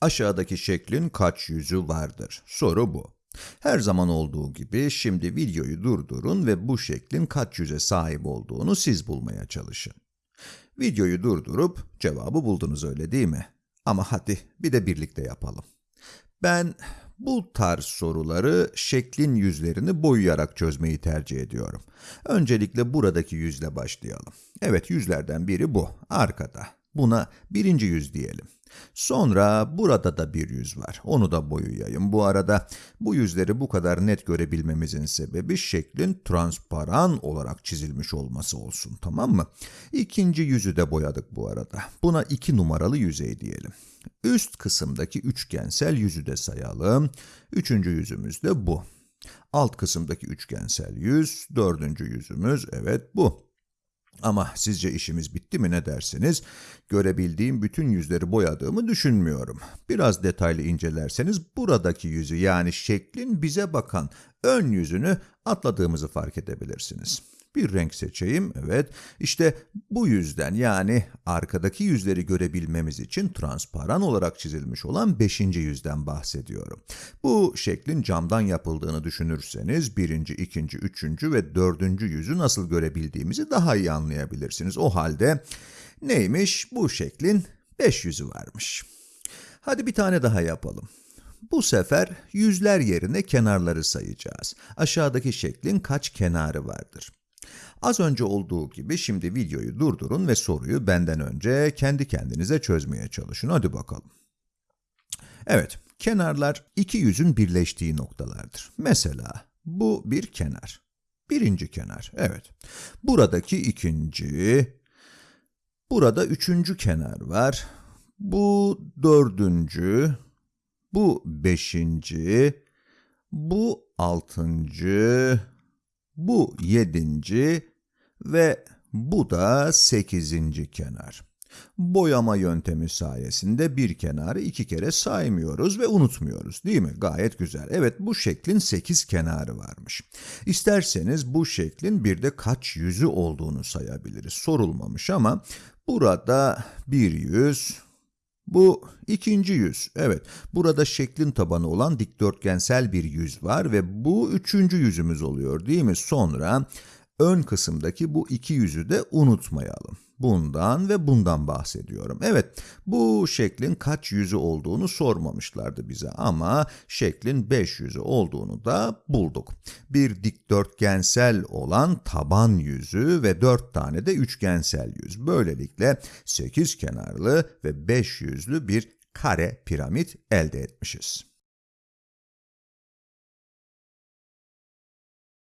Aşağıdaki şeklin kaç yüzü vardır? Soru bu. Her zaman olduğu gibi şimdi videoyu durdurun ve bu şeklin kaç yüze sahip olduğunu siz bulmaya çalışın. Videoyu durdurup cevabı buldunuz öyle değil mi? Ama hadi bir de birlikte yapalım. Ben bu tarz soruları şeklin yüzlerini boyayarak çözmeyi tercih ediyorum. Öncelikle buradaki yüzle başlayalım. Evet yüzlerden biri bu, arkada. Buna birinci yüz diyelim. Sonra burada da bir yüz var. Onu da boyayayım. Bu arada bu yüzleri bu kadar net görebilmemizin sebebi şeklin transparan olarak çizilmiş olması olsun. Tamam mı? İkinci yüzü de boyadık bu arada. Buna iki numaralı yüzey diyelim. Üst kısımdaki üçgensel yüzü de sayalım. Üçüncü yüzümüz de bu. Alt kısımdaki üçgensel yüz, dördüncü yüzümüz, evet bu. Ama sizce işimiz bitti mi ne dersiniz? Görebildiğim bütün yüzleri boyadığımı düşünmüyorum. Biraz detaylı incelerseniz buradaki yüzü yani şeklin bize bakan ön yüzünü atladığımızı fark edebilirsiniz. Bir renk seçeyim, evet. İşte bu yüzden yani arkadaki yüzleri görebilmemiz için transparan olarak çizilmiş olan beşinci yüzden bahsediyorum. Bu şeklin camdan yapıldığını düşünürseniz birinci, ikinci, üçüncü ve dördüncü yüzü nasıl görebildiğimizi daha iyi anlayabilirsiniz. O halde neymiş? Bu şeklin beş yüzü varmış. Hadi bir tane daha yapalım. Bu sefer yüzler yerine kenarları sayacağız. Aşağıdaki şeklin kaç kenarı vardır? Az önce olduğu gibi şimdi videoyu durdurun ve soruyu benden önce kendi kendinize çözmeye çalışın. Hadi bakalım. Evet, kenarlar iki yüzün birleştiği noktalardır. Mesela bu bir kenar. Birinci kenar, evet. Buradaki ikinci, burada üçüncü kenar var. Bu dördüncü, bu beşinci, bu altıncı, bu yedinci ve bu da sekizinci kenar. Boyama yöntemi sayesinde bir kenarı iki kere saymıyoruz ve unutmuyoruz değil mi? Gayet güzel. Evet bu şeklin sekiz kenarı varmış. İsterseniz bu şeklin bir de kaç yüzü olduğunu sayabiliriz. Sorulmamış ama burada bir yüz, bu ikinci yüz. Evet, burada şeklin tabanı olan dikdörtgensel bir yüz var ve bu üçüncü yüzümüz oluyor değil mi? Sonra ön kısımdaki bu iki yüzü de unutmayalım. Bundan ve bundan bahsediyorum. Evet, bu şeklin kaç yüzü olduğunu sormamışlardı bize ama şeklin beş yüzü olduğunu da bulduk. Bir dikdörtgensel olan taban yüzü ve dört tane de üçgensel yüz. Böylelikle sekiz kenarlı ve beş yüzlü bir kare piramit elde etmişiz.